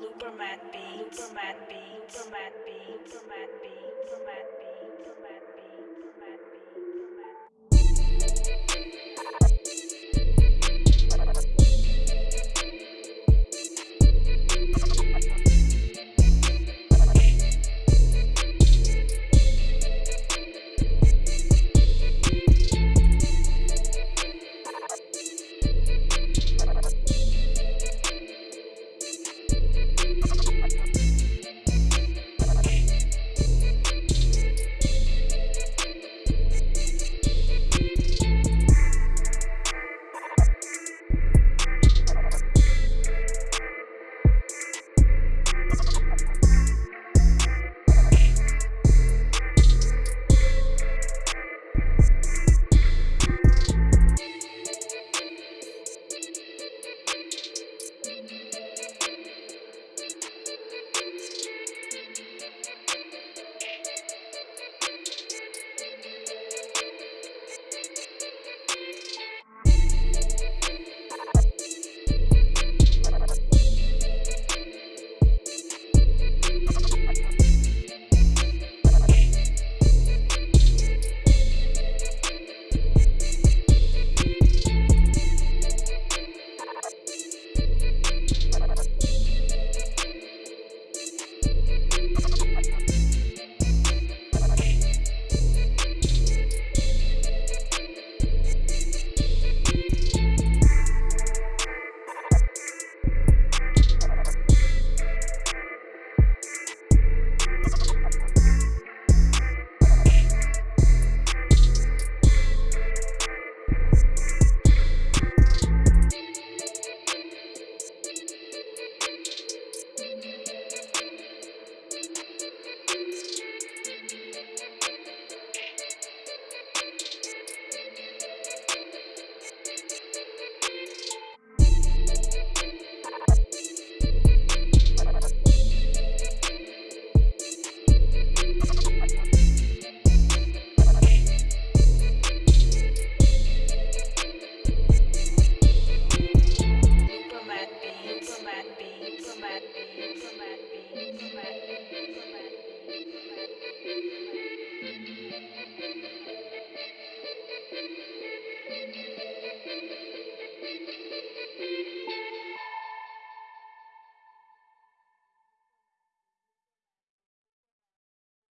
Looper Matt Beats. Looper Matt Beats. Looper Beats.